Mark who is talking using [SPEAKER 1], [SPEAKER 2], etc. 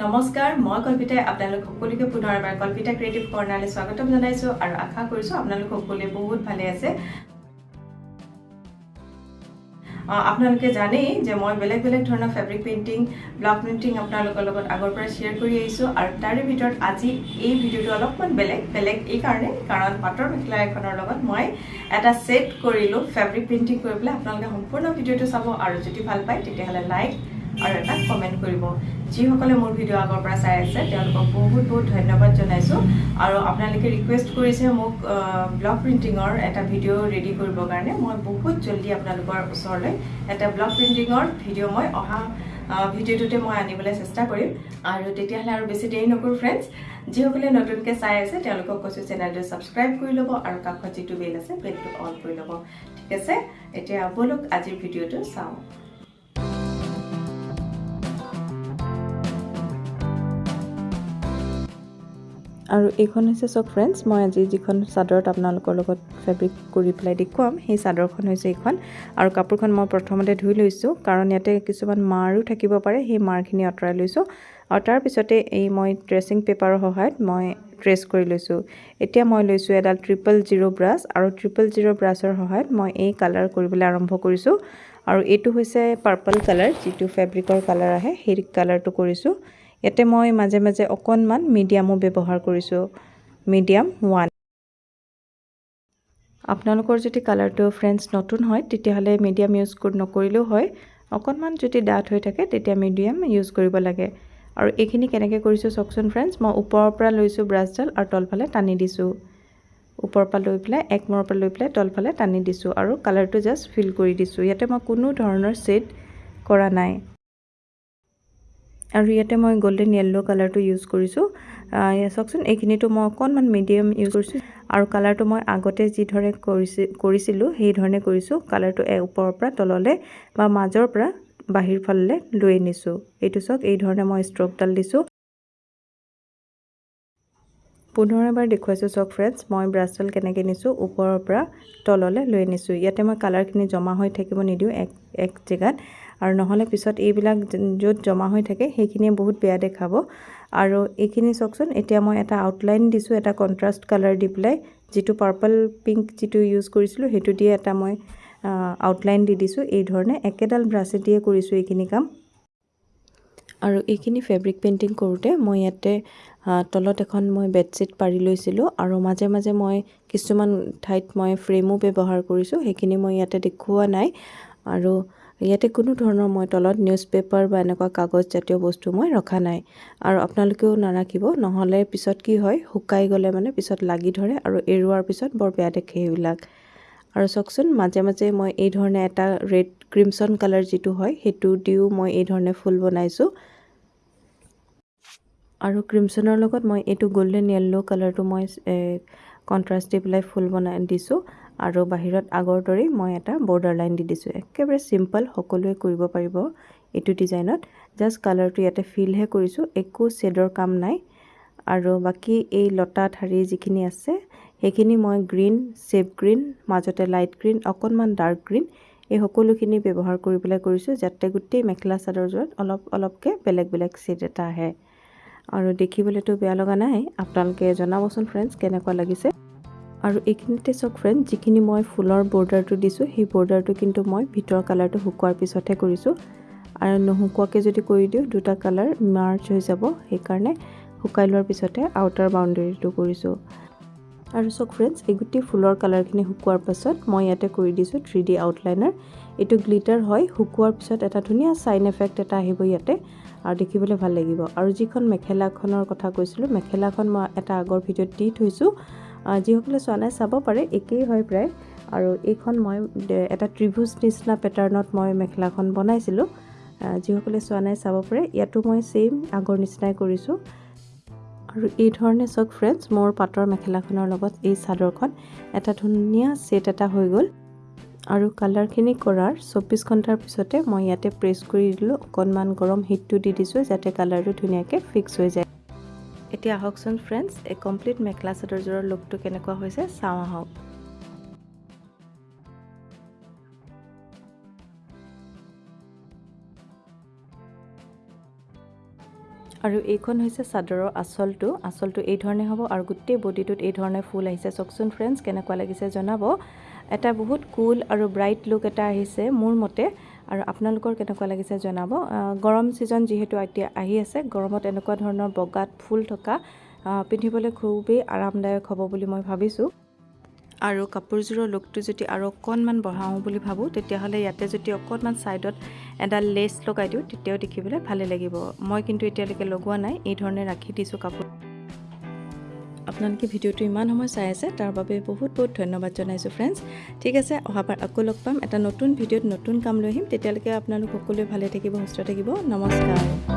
[SPEAKER 1] নমস্কাৰ মই কল্পিতাই আপোনালোক সকলোকে পুনৰ এবাৰ কল্পিতা ক্ৰিয়েটিভ কৰ্ণাৰলৈ স্বাগতম জনাইছোঁ আৰু আশা কৰিছোঁ আপোনালোক সকলোৱে বহুত ভালে আছে। আপোনালোকে জানেই যে মই বেলেগ বেলেগ ধৰণৰ ফেব্ৰিক পেইণ্টিং ব্লক প্ৰিণ্টিং আপোনালোকৰ লগত আগৰ পৰা শ্বেয়াৰ কৰি আহিছোঁ আৰু তাৰে ভিতৰত আজি এই ভিডিঅ'টো অলপমান বেলেগ বেলেগ এই কাৰণে কাৰণ পাটৰ মেখেলা এখনৰ লগত মই এটা ছেট কৰিলোঁ ফেব্ৰিক পেইণ্টিং কৰি পেলাই আপোনালোকে সম্পূৰ্ণ ভিডিঅ'টো চাব আৰু যদি ভাল পায় তেতিয়াহ'লে লাইক আৰু এটা কমেণ্ট কৰিব। যিসকলে মোৰ ভিডিঅ' আগৰ পৰা চাই আছে তেওঁলোকক বহুত বহুত ধন্যবাদ জনাইছোঁ। আৰু আপোনালোকে ৰিকুৱেষ্ট কৰিছে মোক ব্লগ প্ৰিণ্টিঙৰ এটা ভিডিঅ' ৰেডি কৰিবৰ কাৰণে। মই বহুত জলদি আপোনালোকৰ ওচৰলৈ এটা ব্লগ প্ৰিণ্টিঙৰ ভিডিঅ' মই অহা ভিডিঅ'টোতে মই আনিবলৈ চেষ্টা কৰিম। আৰু তেতিয়াহ'লে আৰু বেছি দেৰি নকৰোঁ ফ্ৰেণ্ডছ যিসকলে নতুনকৈ চাই আছে তেওঁলোকক কৈছোঁ চেনেলটো ছাবস্ক্ৰাইব কৰি ল'ব আৰু কাষত যিটো বেল আছে বেলটো অন কৰি ল'ব। ঠিক আছে? এতিয়া ব'লক আজিৰ ভিডিঅ'টো চাওঁ। আৰু এইখন হৈছে চাওক ফ্ৰেণ্ডছ মই আজি যিখন চাদৰত আপোনালোকৰ লগত ফেব্ৰিক কৰি পেলাই দেখুৱাম সেই চাদৰখন হৈছে এইখন। আৰু কাপোৰখন মই প্ৰথমতে ধুই লৈছোঁ কাৰণ ইয়াতে কিছুমান মাৰো থাকিব পাৰে সেই মাৰখিনি আঁতৰাই লৈছোঁ। আৰু তাৰপিছতে এই মই ট্ৰেচিং পেপাৰৰ সহায়ত মই ট্ৰেচ কৰি লৈছোঁ। এতিয়া মই লৈছোঁ এডাল ট্ৰিপল জিৰ' ব্ৰাছ আৰু ট্ৰিপল জিৰ' ব্ৰাছৰ সহায়ত মই এই কালাৰ কৰিবলৈ আৰম্ভ কৰিছোঁ। আৰু এইটো হৈছে পাৰ্পল কালাৰ যিটো ফেব্ৰিকৰ কালাৰ আহে সেই কালাৰটো কৰিছোঁ। ইয়াতে মই মাজে মাজে অকণমান মিডিয়ামো ব্যৱহাৰ কৰিছোঁ। মিডিয়াম ওৱান আপোনালোকৰ যদি কালাৰটো ফ্ৰেণ্ডছ নতুন হয় তেতিয়াহ'লে মিডিয়াম ইউজ নকৰিলেও হয়। অকণমান যদি ডাঠ হৈ থাকে তেতিয়া মিডিয়াম ইউজ কৰিব লাগে। আৰু এইখিনি কেনেকৈ কৰিছোঁ চাওকচোন ফ্ৰেণ্ডছ মই ওপৰৰ পৰা লৈছোঁ ব্ৰাছডাল আৰু তলফালে টানি দিছোঁ। ওপৰৰ পৰা লৈ পেলাই এক মূৰৰ পৰা লৈ পেলাই তলফালে টানি দিছোঁ আৰু কালাৰটো জাষ্ট ফিল কৰি দিছোঁ। ইয়াতে মই কোনো ধৰণৰ ছেট কৰা নাই। আৰু ইয়াতে মই গল্ডেন য়েল্ল' কালাৰটো ইউজ কৰিছোঁ। চাওকচোন এইখিনিতো মই অকণমান মিডিয়াম ইউজ কৰিছোঁ। আৰু কালাৰটো মই আগতে যিধৰণে কৰিছি কৰিছিলোঁ সেই ধৰণে কৰিছোঁ। কালাৰটো ওপৰৰ পৰা তললৈ বা মাজৰ পৰা বাহিৰ ফাললৈ লৈ আনিছোঁ। এইটো চাওক এই ধৰণে মই ষ্ট্ৰকডাল দিছোঁ। পুনৰ এবাৰ দেখুৱাইছোঁ চাওক ফ্ৰেণ্ডছ মই ব্ৰাছডাল কেনেকৈ নিছোঁ ওপৰৰ পৰা তললৈ লৈ আনিছোঁ। ইয়াতে মই কালাৰখিনি জমা হৈ থাকিব নিদিওঁ এক এক জেগাত। আৰু নহ'লে পিছত এইবিলাক য'ত জমা হৈ থাকে সেইখিনিয়ে বহুত বেয়া দেখাব। আৰু এইখিনি চাওকচোন এতিয়া মই এটা আউটলাইন দিছোঁ এটা কণ্ট্ৰাষ্ট কালাৰ দি পেলাই যিটো পাৰ্পল পিংক যিটো ইউজ কৰিছিলোঁ সেইটো দিয়ে এটা মই আউটলাইন দি দিছোঁ। এই ধৰণে একেডাল ব্ৰাছে দিয়ে কৰিছোঁ এইখিনি কাম। আৰু এইখিনি ফেব্ৰিক পেইণ্টিং কৰোঁতে মই ইয়াতে তলত এখন মই বেডশ্বীট পাৰি লৈছিলোঁ আৰু মাজে মাজে মই কিছুমান ঠাইত মই ফ্ৰেমো ব্যৱহাৰ কৰিছোঁ সেইখিনি মই ইয়াতে দেখুওৱা নাই। আৰু ইয়াতে কোনো ধৰণৰ মই তলত নিউজ পেপাৰ বা এনেকুৱা কাগজ জাতীয় বস্তু মই ৰখা নাই। আৰু আপোনালোকেও নাৰাখিব নহ'লে পিছত কি হয় শুকাই গ'লে মানে পিছত লাগি ধৰে আৰু এৰুৱাৰ পিছত বৰ বেয়া দেখে সেইবিলাক আৰু চাওকচোন মাজে মাজে মই এই ধৰণে এটা ৰেড ক্ৰিমছন কালাৰ যিটো হয় সেইটো দিও মই এই ধৰণে ফুল বনাইছোঁ। আৰু ক্ৰিমছনৰ লগত মই এইটো গল্ডেন য়েল্ল' কালাৰটো মই কণ্ট্ৰাষ্ট দি পেলাই ফুল বনাই দিছোঁ। আৰু বাহিৰত আগৰ দৰেই মই এটা বৰ্ডাৰ লাইন দি দিছোঁ। একেবাৰে চিম্পল সকলোৱে কৰিব পাৰিব এইটো ডিজাইনত জাষ্ট কালাৰটো ইয়াতে ফিলহে কৰিছোঁ একো শ্বেডৰ কাম নাই। আৰু বাকী এই লতা ঠাৰি যিখিনি আছে সেইখিনি মই গ্ৰীণ চেপ গ্ৰীণ মাজতে লাইট গ্ৰীণ অকণমান ডাৰ্ক গ্ৰীণ এই সকলোখিনি ব্যৱহাৰ কৰি পেলাই কৰিছোঁ যাতে গোটেই মেখেলা চাদৰযোৰত অলপ অলপকৈ বেলেগ বেলেগ ছেট এটা আহে। আৰু দেখিবলৈতো বেয়া লগা নাই। আপোনালোকে জনাবচোন ফ্ৰেণ্ডছ কেনেকুৱা লাগিছে। আৰু এইখিনিতে চাওক ফ্ৰেণ্ড যিখিনি মই ফুলৰ বৰ্ডাৰটো দিছোঁ সেই বৰ্ডাৰটো কিন্তু মই ভিতৰৰ কালাৰটো শুকোৱাৰ পিছতহে কৰিছোঁ। আৰু নুশুকোৱাকৈ যদি কৰি দিওঁ দুটা কালাৰ মাৰ্চ হৈ যাব। সেইকাৰণে শুকাই লোৱাৰ পিছতে আউটাৰ বাউণ্ডেৰীটো কৰিছোঁ। আৰু চাওক ফ্ৰেণ্ডছ এই গোটেই ফুলৰ কালাৰখিনি শুকোৱাৰ পাছত মই ইয়াতে কৰি দিছোঁ থ্ৰী ডি আউটলাইনাৰ এইটো গ্লিটাৰ হয় শুকোৱাৰ পিছত এটা ধুনীয়া চাইন এফেক্ট এটা আহিব ইয়াতে আৰু দেখিবলৈ ভাল লাগিব। আৰু যিখন মেখেলাখনৰ কথা কৈছিলোঁ মেখেলাখন মই এটা আগৰ ভিডিঅ'ত দি থৈছোঁ। যিসকলে চোৱা নাই চাব পাৰে একেই হয় প্ৰায়। আৰু এইখন মই এটা ত্ৰিভুজ নিচিনা পেটাৰ্ণত মই মেখেলাখন বনাইছিলোঁ। যিসকলে চোৱা নাই চাব পাৰে ইয়াতো মই ছেইম আগৰ নিচিনাই কৰিছোঁ। আৰু এই ধৰণে চাওক ফ্ৰেণ্ডছ মোৰ পাটৰ মেখেলাখনৰ লগত এই চাদৰখন এটা ধুনীয়া ছেট এটা হৈ গ'ল। আৰু কালাৰখিনি কৰাৰ চৌব্বিছ ঘণ্টাৰ পিছতে মই ইয়াতে প্ৰেছ কৰি দিলোঁ। অকণমান গৰম হিটটো দি দিছোঁ যাতে কালাৰটো ধুনীয়াকৈ ফিক্স হৈ যায়। এতিয়া আহকচোন ফ্ৰেণ্ডছ এই কমপ্লিট মেখেলা চাদৰযোৰৰ লুকটো কেনেকুৱা হৈছে চাওঁ আহক। আৰু এইখন হৈছে চাদৰৰ আঁচলটো আঁচলটো এই ধৰণে হ'ব আৰু গোটেই বডিটোত এই ধৰণে ফুল আহিছে। চাওকচোন ফ্ৰেণ্ডছ কেনেকুৱা লাগিছে জনাব। এটা বহুত কুল আৰু ব্ৰাইট লুক এটা আহিছে মোৰ মতে। আৰু আপোনালোকৰ কেনেকুৱা লাগিছে জনাব। গৰম ছিজন যিহেতু এতিয়া আহি আছে গৰমত এনেকুৱা ধৰণৰ বগাত ফুল থকা পিন্ধিবলৈ খুবেই আৰামদায়ক হ'ব বুলি মই ভাবিছোঁ। আৰু কাপোৰযোৰৰ লুকটো যদি আৰু অকণমান বঢ়াওঁ বুলি ভাবোঁ তেতিয়াহ'লে ইয়াতে যদি অকণমান ছাইডত এডাল লেচ লগাই দিওঁ তেতিয়াও দেখিবলৈ ভালে লাগিব। মই কিন্তু এতিয়ালৈকে লগোৱা নাই এই ধৰণে ৰাখি দিছোঁ কাপোৰ। আপোনালোকে ভিডিঅ'টো ইমান সময় চাই আছে তাৰ বাবে বহুত বহুত ধন্যবাদ জনাইছোঁ ফ্ৰেণ্ডছ ঠিক আছে অহাবাৰ আকৌ লগ পাম। এটা নতুন ভিডিঅ'ত নতুন কাম লৈ আহিম। তেতিয়ালৈকে আপোনালোক সকলোৱে ভালে থাকিব সুস্থ থাকিব। নমস্কাৰ।